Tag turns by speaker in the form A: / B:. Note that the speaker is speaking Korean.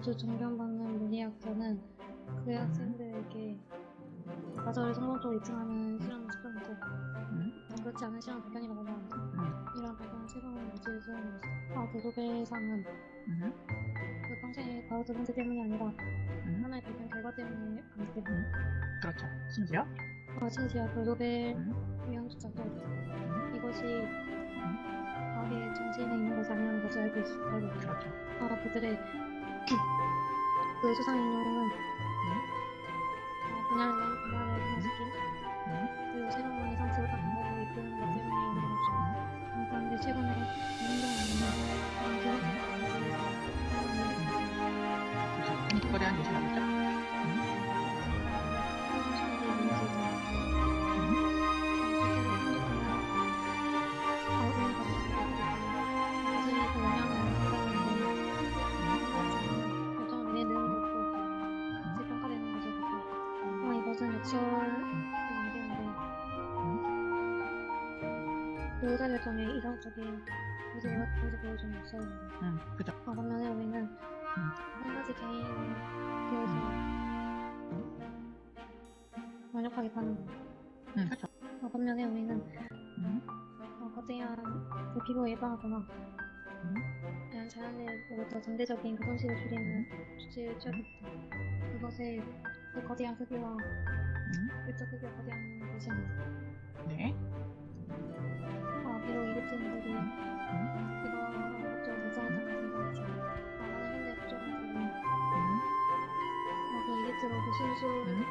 A: 점수 존경받는 물리학자는 그 학생들에게 과정을 성공적으로 입증하는 실험을 시켜놓고
B: 음.
A: 그렇지 않은 실험 발견이라고 말합니다.
B: 음.
A: 이러한 발견은 최강의 무지의 소용으로서 아, 노벨상은
B: 음.
A: 그 평생의 과학 두 번째 때문이 아니라
B: 음.
A: 하나의 발견 결과 때문에 아니기 때문에
B: 그렇죠. 심지어
A: 어, 심지어 그 노벨
B: 음.
A: 위원조차도
B: 음.
A: 이것이 과학의 정신에 있는 것이 아니라는 것을 알고 있, 알고 있죠.
B: 그렇죠.
A: 아, 그들의 그 수상 인용은 어, 분야를 분야를
B: 음.
A: 그리고 새로운 이상치를 방법으로 이끄는 것 때문에 있는 거죠. 어, 그런데 최근에 행동하는
B: 그렇죠. 공부거래한 요새 나오죠.
A: 이것 은 역설 안 되는데 의사 결정에 이상적인 모습을 모습 보여주는 역설입니다.
B: 음. 그죠.
A: 어, 반면에 우리는 한 가지 개인에 대해서 완벽하게 파는 거예요.
B: 음. 그렇죠.
A: 어, 반면에 우리는
B: 음.
A: 어, 거대한 그 피로 예방하거나
B: 음.
A: 그냥 자연으로부터 전대적인 그 손실을 줄이는 조치를 취하겠다. 그것의 그 거대한 크기와
B: 음.
A: 일적 크기가 거대한 아니다.
B: 네.
A: 어, 비록 이집트인들이 그거 목적을 달성하지 않았습니다. 아, 많은 현대 국적인들은
B: 음.
A: 어, 그 이집트로 그 순수
B: 음.